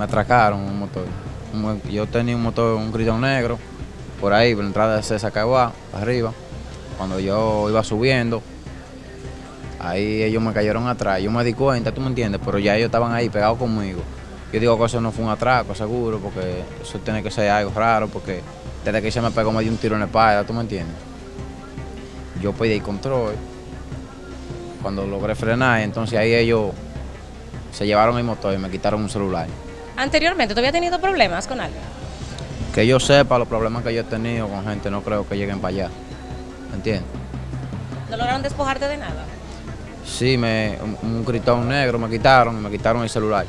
atracaron un motor. Yo tenía un motor, un gritón negro, por ahí, por la entrada de César Caguá, arriba. Cuando yo iba subiendo, ahí ellos me cayeron atrás. Yo me di cuenta, tú me entiendes, pero ya ellos estaban ahí pegados conmigo. Yo digo que eso no fue un atraco, seguro, porque eso tiene que ser algo raro, porque desde que se me pegó me dio un tiro en la espalda, tú me entiendes. Yo pedí control. Cuando logré frenar, entonces ahí ellos se llevaron el motor y me quitaron un celular. Anteriormente, ¿tú habías tenido problemas con alguien? Que yo sepa los problemas que yo he tenido con gente, no creo que lleguen para allá. ¿Me entiendes? ¿No lograron despojarte de nada? Sí, me, un, un gritón negro me quitaron y me quitaron el celular.